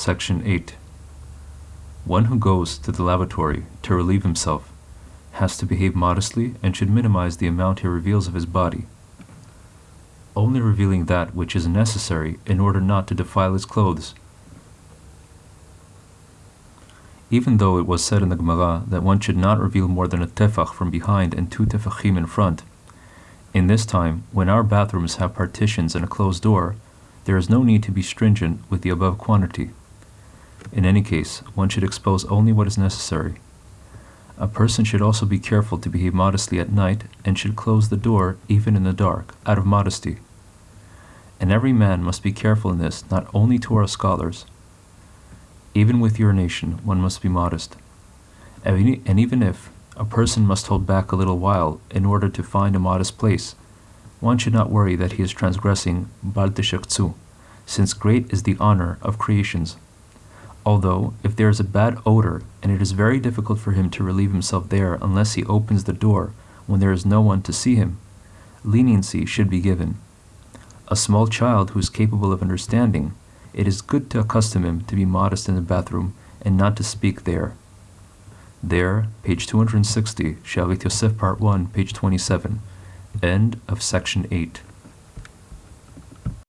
Section 8. One who goes to the lavatory to relieve himself has to behave modestly and should minimize the amount he reveals of his body, only revealing that which is necessary in order not to defile his clothes. Even though it was said in the Gemara that one should not reveal more than a tefach from behind and two tefachim in front, in this time, when our bathrooms have partitions and a closed door, there is no need to be stringent with the above quantity. In any case, one should expose only what is necessary. A person should also be careful to behave modestly at night and should close the door even in the dark, out of modesty. And every man must be careful in this, not only to our scholars. Even with urination, one must be modest. And even if a person must hold back a little while in order to find a modest place, one should not worry that he is transgressing Bal since great is the honor of creations. Although, if there is a bad odor and it is very difficult for him to relieve himself there unless he opens the door when there is no one to see him, leniency should be given. A small child who is capable of understanding, it is good to accustom him to be modest in the bathroom and not to speak there. There, page 260, Shalit Yosef, part 1, page 27. End of section 8.